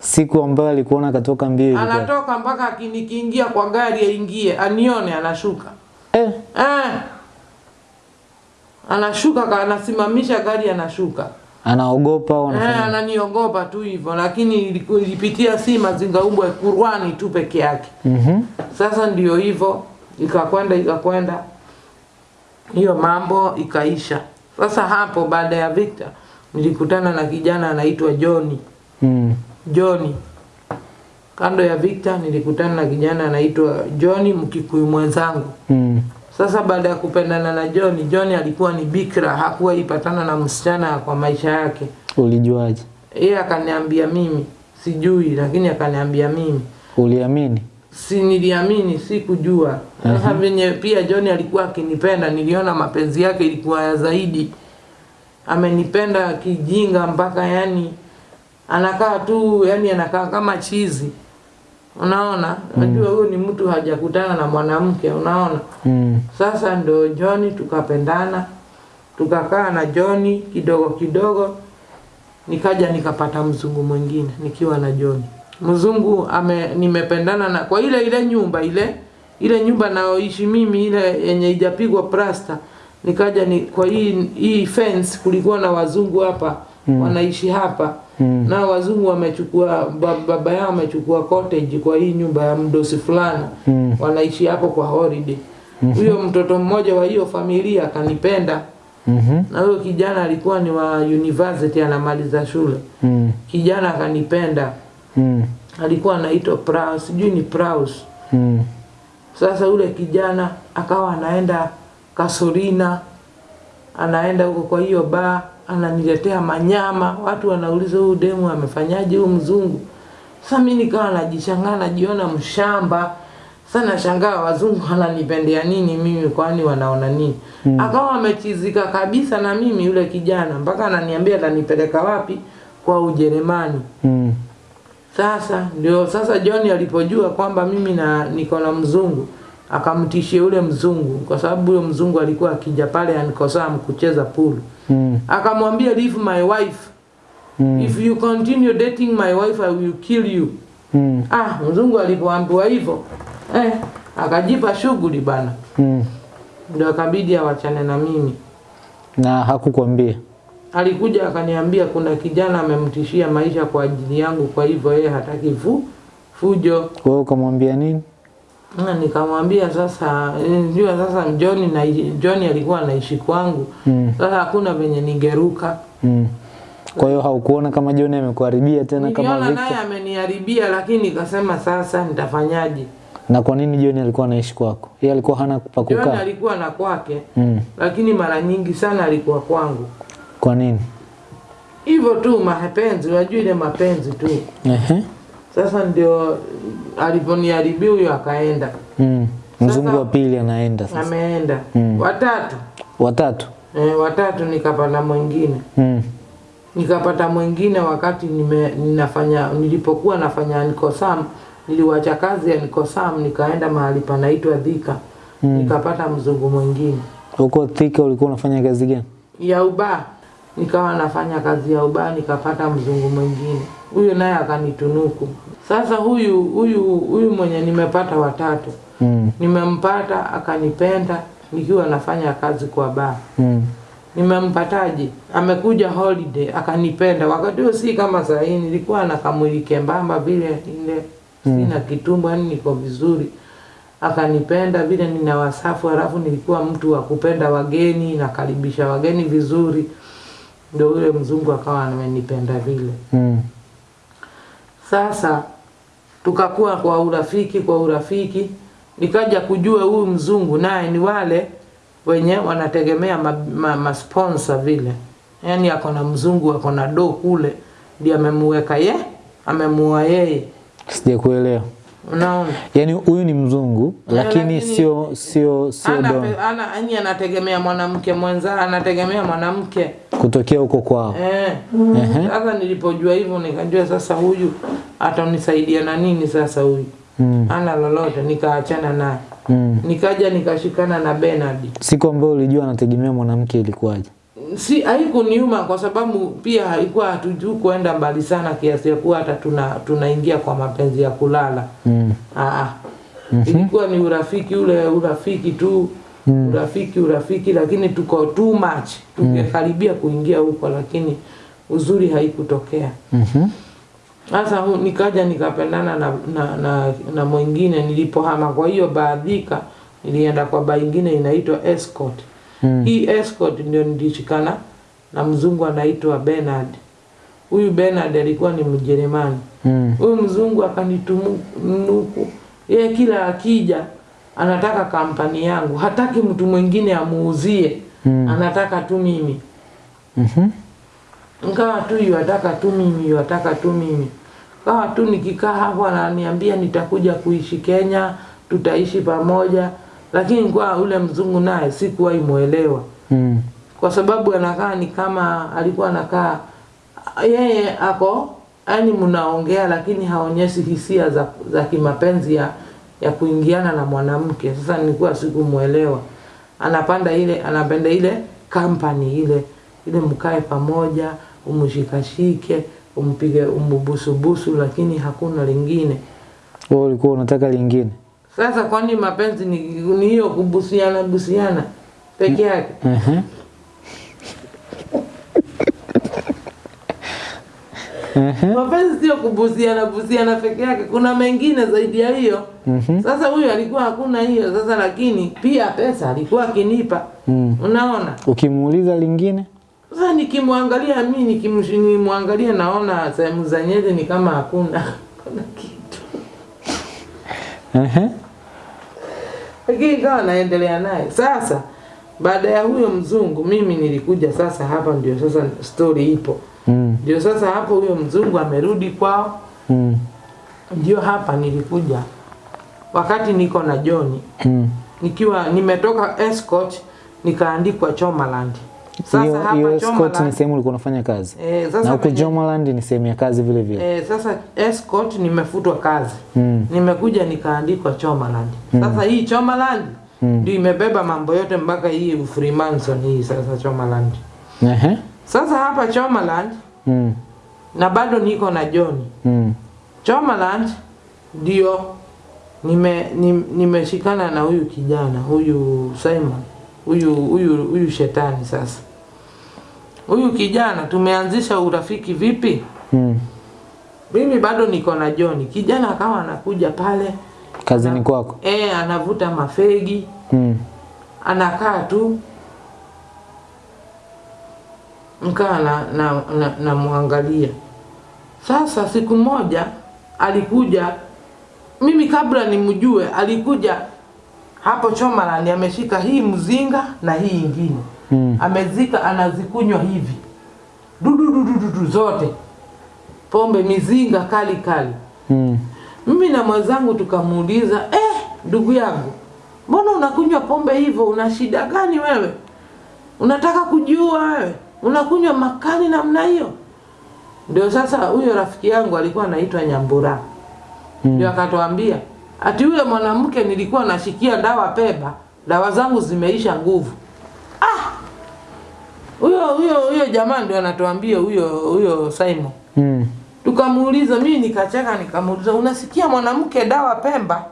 Siku ambayo alikuona akatoka mbio anatoka mpaka akinikiingia kwa gari aingie anione, anashuka Eh. eh, anashuka ka- anasimamisha gari anashuka Anaogopa au Eh, anafanya? ananiogopa tu hivyo, lakini ilipitia si mazingaumbwe Qur'ani tu peke yake. Mhm. Sasa ndio hivyo, ikakwenda ikakwenda, hiyo mambo ikaisha. Sasa hapo baada ya Victor nilikutana na kijana anaitwa Johnny. Mm. Johnny kando ya Victor nilikutana na kijana anaitwa Johnny, Mkikuyu mwenzangu. Mm. Sasa baada ya kupendana na John, John alikuwa ni bikra, hakuwa ipatana na msichana kwa maisha yake. Ulijuaje? Yeye akaniambia mimi sijui, lakini akaniambia mimi Uliamini? si niliamini, sikujua. Sasa venye pia John alikuwa akinipenda, niliona mapenzi yake ilikuwa ya zaidi. Amenipenda kijinga mpaka yani anakaa tu yani anakaa kama chizi, unaona. Unajua huyu ni mtu hajakutana na mwanamke, unaona. Mm. Sasa ndo John tukapendana, tukakaa na John kidogo kidogo, nikaja nikapata mzungu mwingine nikiwa na John. Mzungu ame nimependana na kwa ile ile nyumba ile ile nyumba naoishi mimi ile yenye ijapigwa plasta, nikaja ni kwa hii hii fence kulikuwa na wazungu hapa mm. wanaishi hapa Mm. na wazungu wamechukua baba yao amechukua cottage kwa hii nyumba ya mdosi fulani Mm. wanaishi hapo kwa holiday. Huyo mm -hmm. mtoto mmoja wa hiyo familia akanipenda, mm -hmm. na huyo kijana alikuwa ni wa university anamaliza shule. Mm. Kijana akanipenda, Mm. alikuwa anaitwa Praus, sijui ni Praus. Mm. Sasa yule kijana akawa anaenda Kasorina, anaenda huko kwa hiyo baa, ananiletea manyama. Watu wanauliza huyu demu amefanyaje huyu mzungu? Sasa mimi nikawa najishangaa, najiona mshamba. Sasa nashangaa wazungu wananipendea nini mimi, kwani wanaona nini? Akawa amechizika kabisa na mimi yule kijana, mpaka ananiambia atanipeleka wapi? Kwa Ujerumani. Mm. Sasa ndio sasa John alipojua kwamba mimi na niko na mzungu, akamtishia yule mzungu kwa sababu yule mzungu alikuwa akija pale ankosaa mkucheza pool Mm. akamwambia leave my wife Mm. if you continue dating my wife I will kill you Mm. ah mzungu alipoambiwa hivyo eh, akajipa shughuli bana Mm. ndio akabidi awachane na mimi Na hakukwambia. alikuja akaniambia kuna kijana amemtishia maisha kwa ajili yangu kwa hivyo yeye hataki fu, fujo Wewe ukamwambia nini? Na nikamwambia sasa njua sasa John na John alikuwa anaishi kwangu Mm. sasa hakuna venye ningeruka Mm. Kwa hiyo haukuona kama John amekuharibia tena kama niliona naye ameniharibia lakini nikasema sasa nitafanyaje Na kwa nini John alikuwa anaishi kwako? Yeye alikuwa hana pa John kukaa. alikuwa na kwake Mm. lakini mara nyingi sana alikuwa kwangu Kwa nini? hivyo tu mapenzi unajua ile mapenzi tu Ehe. Sasa ndio aliponiharibia huyo akaenda Mm. Mzungu wa pili anaenda sasa. ameenda Mm. watatu Watatu. Eh, watatu nikapata mwingine Mm. nikapata mwingine wakati nime, ninafanya nilipokuwa nafanya Nikosam niliwacha kazi ya Nikosam nikaenda mahali panaitwa Dhika Mm. nikapata mzungu mwingine Huko Thika ulikuwa unafanya kazi gani? ya uba nikawa nafanya kazi ya ubaa nikapata mzungu mwingine huyu naye akanitunuku. Sasa huyu huyu huyu mwenye nimepata watatu. Mm. nimempata akanipenda nikiwa nafanya kazi kwa baa. Mm. nimempataje amekuja holiday akanipenda. Wakati huo si kama saa hii nilikuwa na kamwili kembamba vile ile mm. sina kitumbo yani niko vizuri. Akanipenda vile nina wasafu halafu nilikuwa mtu wa kupenda wageni nakaribisha wageni vizuri. Ndio yule mzungu akawa amenipenda vile. Mm. Sasa tukakuwa kwa urafiki kwa urafiki, nikaja kujua huyu mzungu naye ni wale wenye wanategemea ma, ma, ma vile, yaani ako na mzungu ako na do kule, ndiye amemuweka ye amemuoa yeye, Sijakuelewa. Unaona Yaani huyu ni mzungu lakini sio sio sio ana, don ana, yani anategemea mwanamke mwenza, anategemea mwanamke kutokea huko kwao. Eh. Mm. Sasa nilipojua hivyo nikajua sasa huyu atanisaidia na nini sasa huyu. Mm. Ana lolote nikaachana naye. Mm. Nikaja nikashikana na Bernard. Siku ambayo ulijua anategemea mwanamke ilikuwaje? Si haikuniuma kwa sababu pia haikuwa hatujui kuenda mbali sana kiasi ya kuwa hata tuna tunaingia kwa mapenzi ya kulala. Mm. Ah. Ilikuwa ni urafiki ule urafiki tu. mm. Urafiki urafiki lakini tuko too much. Tungekaribia kuingia huko lakini uzuri haikutokea. sasa Sasa hu- nikaja nikapendana na, na, na, na mwingine nilipohama. Kwa hiyo baadhika nilienda kwa baingine inaitwa Escort. Mm. Hii Escort ndio nilishikana na mzungu anaitwa Bernard. Huyu Bernard alikuwa ni Mjerumani. Mm. Huyu mzungu akanitunuku, yeye kila akija anataka kampani yangu, hataki mtu mwingine amuuzie, Mm. anataka tu mimi Mhm. nkawa tu yuataka tu mimi yuataka tu mimi kawa tu nikikaa hapo ananiambia nitakuja kuishi Kenya tutaishi pamoja lakini kwa ule mzungu naye sikuwahi imuelewa Mm. kwa sababu anakaa ni kama alikuwa anakaa yeye ako yani mnaongea lakini haonyeshi hisia za, za kimapenzi ya, ya kuingiana na mwanamke sasa nilikuwa sikumuelewa anapanda ile anapenda ile kampani ile ile mkae pamoja umshikashike umpige umbubusubusu lakini hakuna lingine Wewe ulikuwa unataka lingine. Sasa kwani mapenzi ni ni hiyo kubusiana busiana peke yake Mhm. Mhm. mapenzi sio kubusiana busiana peke yake, kuna mengine zaidi ya hiyo. mm -hmm. Sasa huyu alikuwa hakuna hiyo sasa, lakini pia pesa alikuwa akinipa, Mm. unaona. Ukimuuliza lingine? Sasa nikimwangalia mimi nikimwangalia, naona sehemu za nyeti ni kama hakuna kuna kitu, Mhm. Lakini ikawa naendelea naye. Sasa baada ya huyo mzungu, mimi nilikuja sasa, hapa ndio sasa story ipo, ndio Mm. ndio sasa hapo huyo mzungu amerudi kwao Mm. ndio hapa nilikuja wakati niko na John Mm. nikiwa nimetoka escort nikaandikwa Chomaland. Sasa Hiyo escort ni sehemu ulikuwa unafanya kazi. Sasa na huko Jomaland ni sehemu ya kazi vile vile. Eh, sasa escort nimefutwa kazi Mm. nimekuja nikaandikwa Chomaland. Sasa hii Chomaland ndio imebeba mambo yote mpaka hii Freemason hii sasa Chomaland. Ehe. Sasa hapa Chomaland Mm. na bado niko na John. Mm. Chomaland ndio nime nimeshikana nimeshikana na huyu kijana huyu Simon huyu huyu huyu shetani sasa. Huyu kijana tumeanzisha urafiki vipi? Mm. Mimi bado niko na John. Kijana akawa anakuja pale Kazini kwako. eh, anavuta mafegi, Mm. anakaa tu mkaa na, na, na, na muangalia. Sasa siku moja alikuja, mimi kabla nimjue, alikuja hapo Chomaland ameshika hii mzinga na hii ingine Mm. amezika, anazikunywa hivi dudududududu zote, pombe mizinga kali kali. Mm. Mimi na mwenzangu tukamuuliza, eh, ndugu yangu, mbona unakunywa pombe hivyo? Una shida gani wewe? Unataka kujua wewe? Unakunywa makali namna hiyo? Ndio sasa huyo rafiki yangu alikuwa anaitwa Nyambura, ndio akatuambia ati yule mwanamke nilikuwa nashikia dawa Peba, dawa zangu zimeisha nguvu. Ah, huyo huyo huyo jamaa ndio anatuambia huyo huyo Simon. Mm. Tukamuuliza, mimi nikacheka, nikamuuliza unasikia mwanamke dawa Pemba?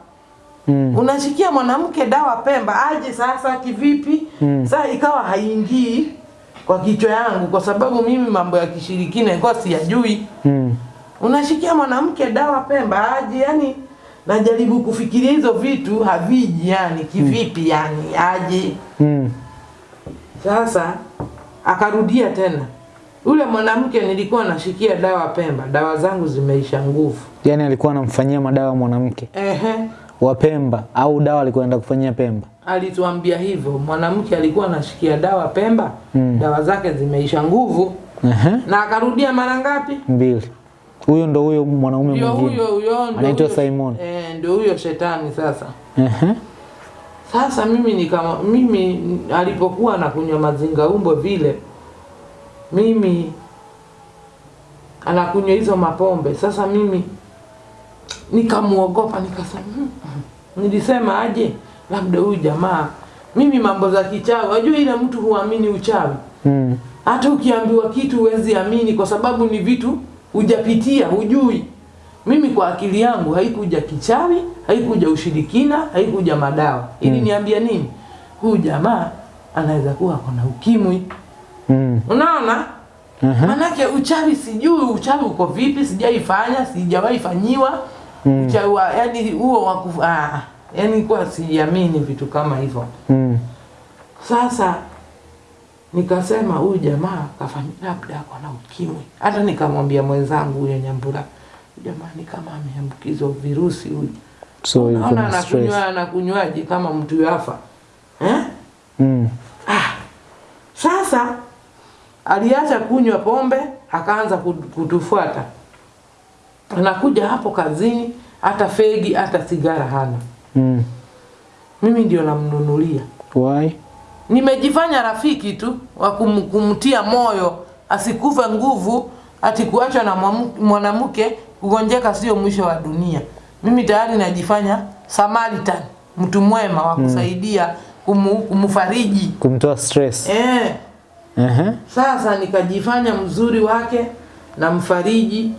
Mm. Unasikia mwanamke dawa Pemba aje sasa kivipi? Mm. Saa ikawa haingii kwa kichwa yangu, kwa sababu mimi mambo ya kishirikina ilikuwa siyajui. Mm. Unashikia mwanamke dawa Pemba aje? Yani najaribu kufikiria hizo vitu haviji, yani kivipi, mm. yani aje? Mm. Sasa akarudia tena, yule mwanamke nilikuwa nashikia dawa Pemba, dawa zangu zimeisha nguvu. Yani alikuwa anamfanyia madawa mwanamke Ehe, wa Pemba au dawa alikuwa anaenda kufanyia Pemba. alituambia hivyo, mwanamke alikuwa anashikia dawa Pemba, Mm. dawa zake zimeisha nguvu, Ehe. na akarudia mara ngapi? Mbili. Huyo ndo huyo mwanaume mwingine. huyo huyo, Anaitwa Simon. Eh, ndio huyo shetani sasa. Ehe. Sasa mimi nikama mimi alipokuwa anakunywa mazinga umbo vile, mimi anakunywa hizo mapombe. Sasa mimi nikamuogopa, nikasema mm, hmm." nilisema aje, labda huyu jamaa, mimi mambo za kichawi, wajua ile mtu huamini uchawi Mm. hata ukiambiwa kitu huwezi amini kwa sababu ni vitu hujapitia, hujui. Mimi kwa akili yangu haikuja kichawi, haikuja ushirikina, haikuja madawa. Ili mm. niambia nini? Huyu jamaa anaweza kuwa kona ukimwi. Mm. Unaona? Uh -huh. Manake uchawi sijui uchawi uko vipi, sijaifanya, sijawahi fanyiwa. Mm. Uchawi wa yani huo wa ah, yani kwa siamini vitu kama hivyo. Mm. Sasa nikasema huyu jamaa kafanya labda kona ukimwi. Hata nikamwambia mwenzangu huyo Nyambura, "Huyu jamaa ni kama ameambukizwa virusi huyu. So Naona anakunywa anakunywaje kama mtu yafa eh? Mm. ah. Sasa aliacha kunywa pombe akaanza kutufuata, anakuja hapo kazini, hata fegi hata sigara hana. Mm. Mimi ndio namnunulia. Why? Nimejifanya rafiki tu wa kum, kumtia moyo asikufe nguvu, ati kuachwa na mwanamke kugonjeka sio mwisho wa dunia. Mimi tayari najifanya Samaritan, mtu mwema wa kusaidia kumu, kumfariji Kumtoa stress. eh. Ehe. Sasa nikajifanya mzuri wake na mfariji,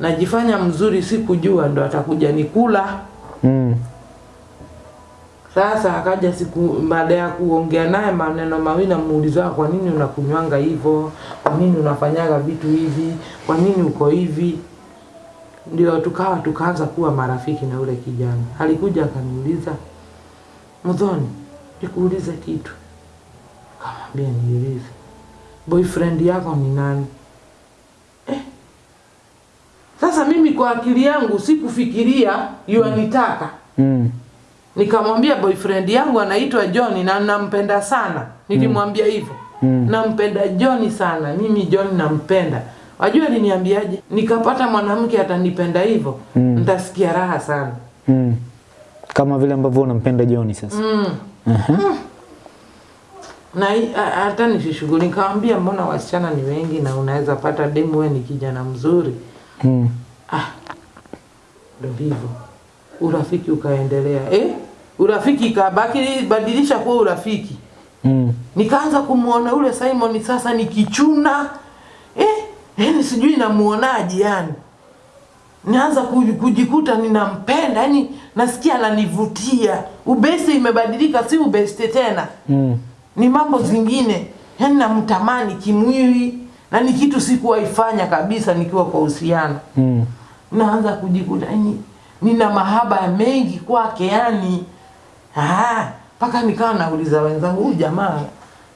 najifanya mzuri, sikujua ndo atakuja nikula. Mm. Sasa akaja siku baada ya kuongea naye maneno mawili, namuuliza kwa nini unakunywanga hivyo, kwa nini unafanyaga vitu hivi, kwa nini uko hivi. Ndio tukawa tukaanza kuwa marafiki na ule kijana. Alikuja akaniuliza, Mudhoni, nikuulize kitu. Kamwambia niulize, boyfriend yako ni nani? Eh. Sasa mimi kwa akili yangu sikufikiria yuanitaka Mm. Nikamwambia boyfriend yangu anaitwa John na nampenda sana. Nilimwambia hivyo. Mm. Nampenda John sana. Mimi John nampenda. Wajua aliniambiaje? Nikapata mwanamke atanipenda hivyo, Mm. nitasikia raha sana. Mm. Kama vile ambavyo unampenda Joni sasa. Mm. Aha. na hii- a- hata nisishughuli nikamwambia mbona wasichana ni wengi na unaweza pata demu wewe ni kijana mzuri Mm. ah ndo hivyo urafiki ukaendelea eh urafiki ikabaki badilisha kuwa urafiki Mm. nikaanza kumwona ule Simon sasa nikichuna yani sijui namuonaje yani naanza kujikuta ninampenda yani nasikia ananivutia. Ubesi imebadilika si ubeste tena. Mm. ni mambo zingine. Yani namtamani kimwili na ni kitu sikuwaifanya kabisa nikiwa kwa uhusiano. Mm. naanza kujikuta yani nina mahaba mengi kwake yani Ah, mpaka nikawa nauliza wenzangu huyu jamaa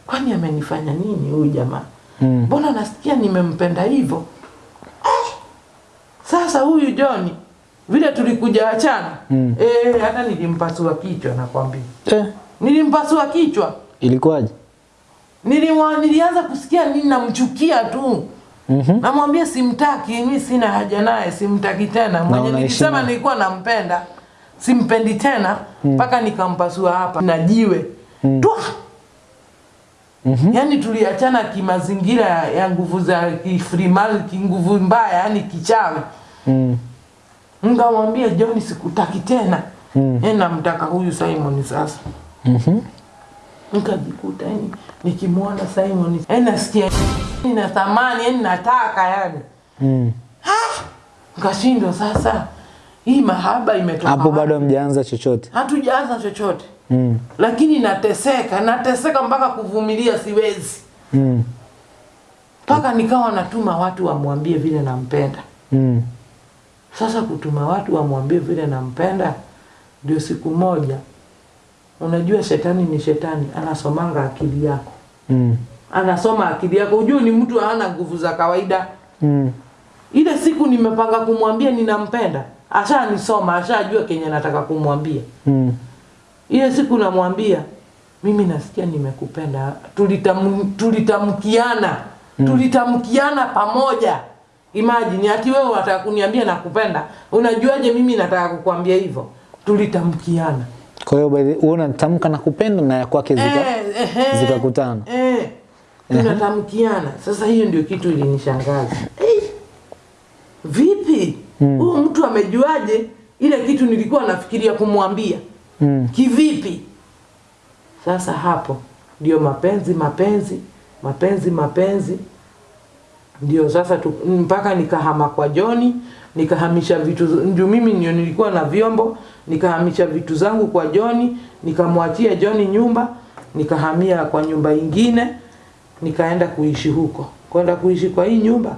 kwani amenifanya nini huyu jamaa Mm. mbona nasikia nimempenda hivyo eh, sasa huyu John vile tulikuja achana Mm. eh, hata nilimpasua kichwa nakwambia Eh, nilimpasua kichwa ilikuwaje? Nilimwa, nilianza kusikia nini namchukia tu Mhm. namwambia simtaki mi sina haja naye simtaki tena mwenye nilisema nilikuwa nampenda simpendi tena mpaka nikampasua hapa na jiwe Mm. Twa! Mhm. yani tuliachana kimazingira ya- nguvu za kifrimal kinguvu mbaya yani kichawi Mm. nkamwambia John sikutaki tena Mm. mm. namtaka huyu Simon sasa Mhm. nikajikuta yani nikimwona Simon yani nasikia na thamani yani nataka yani Mm. nikashindwa sasa hii mahaba imetoka Hapo bado hamjaanza chochote. hatujaanza chochote Mm. lakini nateseka nateseka mpaka kuvumilia siwezi Mm. mpaka nikawa natuma watu wamwambie vile nampenda Mm. sasa kutuma watu wamwambie vile nampenda ndio siku moja unajua shetani ni shetani anasomanga akili yako Mm. anasoma akili yako ujue ni mtu hana nguvu za kawaida Mm. ile siku nimepanga kumwambia ninampenda ashanisoma ashajua kenye nataka kumwambia Mm. Ile siku namwambia mimi nasikia nimekupenda. Tulitam, tulitamkiana. Mm. tulitamkiana pamoja. Imagine ati wewe unataka kuniambia nakupenda unajuaje mimi nataka kukwambia hivyo? Tulitamkiana. Kwa hiyo wewe unatamka na kupenda na ya kwake zika Eh, zikakutana. eh, tunatamkiana. Sasa hiyo ndio kitu ilinishangaza. Eh, vipi? Huyu mtu amejuaje? Ile kitu nilikuwa nafikiria kumwambia Mm. kivipi? Sasa hapo ndio mapenzi mapenzi mapenzi mapenzi. Ndio sasa tu, mpaka nikahama kwa Joni nikahamisha vitu ndio mimi ndio nilikuwa na vyombo nikahamisha vitu zangu kwa Joni nikamwachia Joni nyumba nikahamia kwa nyumba ingine nikaenda kuishi huko. Kwenda kuishi kwa hii nyumba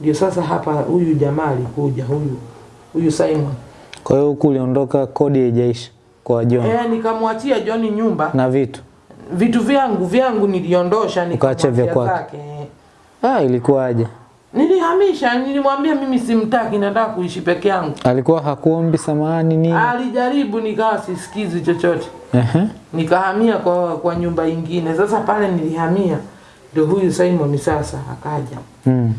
ndio sasa hapa huyu jamaa alikuja huyu huyu Simon. Kwa hiyo huku uliondoka kodi haijaisha kwa John eh nikamwachia John nyumba na vitu. vitu vyangu vyangu niliondosha nikaacha vya kwake. Ah, ilikuwaje? Nilihamisha, nilimwambia mimi simtaki, nataka kuishi peke yangu. Alikuwa hakuombi samahani nini? Alijaribu, nikawa sisikizi chochote, Ehe. nikahamia kwa, kwa nyumba ingine. Sasa pale nilihamia, ndio huyu Simon sasa akaja. Mm.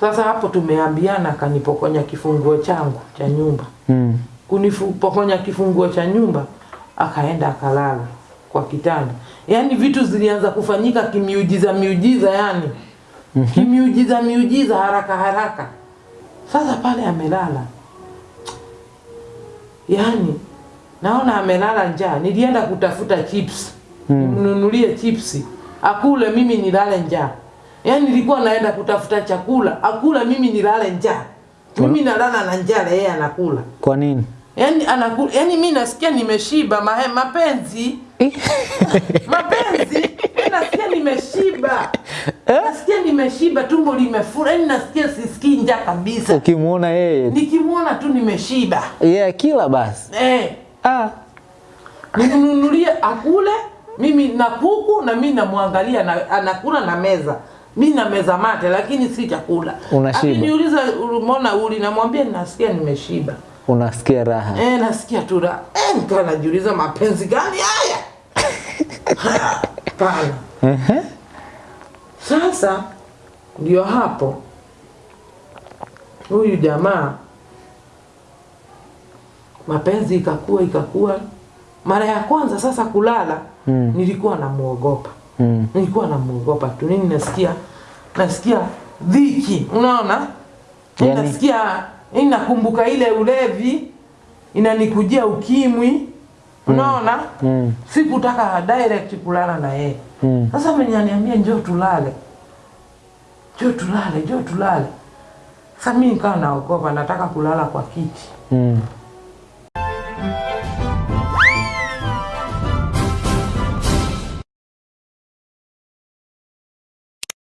Sasa hapo tumeambiana, akanipokonya kifunguo changu cha nyumba. Mm. Kunipokonya kifunguo cha nyumba, akaenda akalala kwa kitanda. Yaani vitu zilianza kufanyika kimiujiza miujiza, yani kimiujiza miujiza, haraka haraka. Sasa pale amelala, yaani naona amelala njaa. Nilienda kutafuta chips Mm. nimnunulie chipsi akule, mimi nilale njaa. Yaani nilikuwa naenda kutafuta chakula akula, mimi nilale njaa. Mimi nalala na njaa, yeye anakula. Kwa nini? Yaani anakula, yaani mimi nasikia nimeshiba mahe, mapenzi mapenzi, nasikia nimeshiba, nasikia nimeshiba, tumbo limefura, yaani nasikia sisikii njaa kabisa. Ukimwona yeye Nikimwona tu nimeshiba yeye kila basi. eh, Ah. nimnunulie akule, mimi na kuku na mimi namwangalia na, anakula na meza mi na meza mate, lakini si chakula. Unashiba. Akiniuliza umeona uli, namwambia nasikia nimeshiba. Unasikia raha. Eh, nasikia tu raha. Eh, nikawa najiuliza mapenzi gani haya? Ehe. Sasa ndio hapo huyu jamaa mapenzi ikakua ikakua, mara ya kwanza sasa kulala Mm. nilikuwa namuogopa Mm. nilikuwa namuogopa tu nini nasikia nasikia dhiki unaona Yani- nasikia inakumbuka ile ulevi inanikujia ukimwi. Unaona? Mm. sikutaka direct kulala na yeye. Mm. sasa mwenye aniambia njoo tulale. Njoo tulale njoo tulale. Sasa mimi nikawa naogopa nataka kulala kwa kiti. Mm.